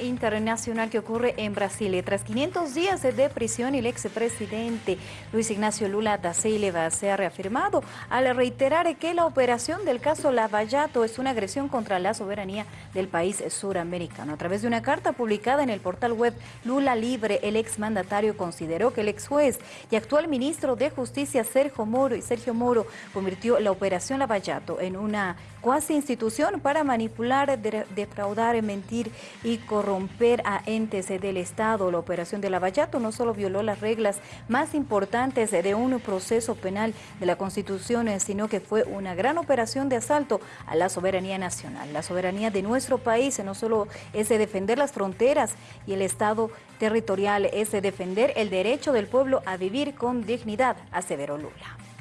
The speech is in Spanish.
internacional que ocurre en Brasil. Tras 500 días de prisión, el expresidente Luis Ignacio Lula da Silva se ha reafirmado al reiterar que la operación del caso Lavallato es una agresión contra la soberanía del país suramericano. A través de una carta publicada en el portal web Lula Libre, el exmandatario consideró que el ex juez y actual ministro de Justicia Sergio Moro y Sergio Moro convirtió la operación Lavallato en una cuasi institución para manipular, defraudar, mentir y corromper a entes del Estado. La operación de Lavallato no solo violó las reglas más importantes de un proceso penal de la Constitución, sino que fue una gran operación de asalto a la soberanía nacional. La soberanía de nuestro país no solo es de defender las fronteras y el Estado territorial, es de defender el derecho del pueblo a vivir con dignidad, aseveró Lula.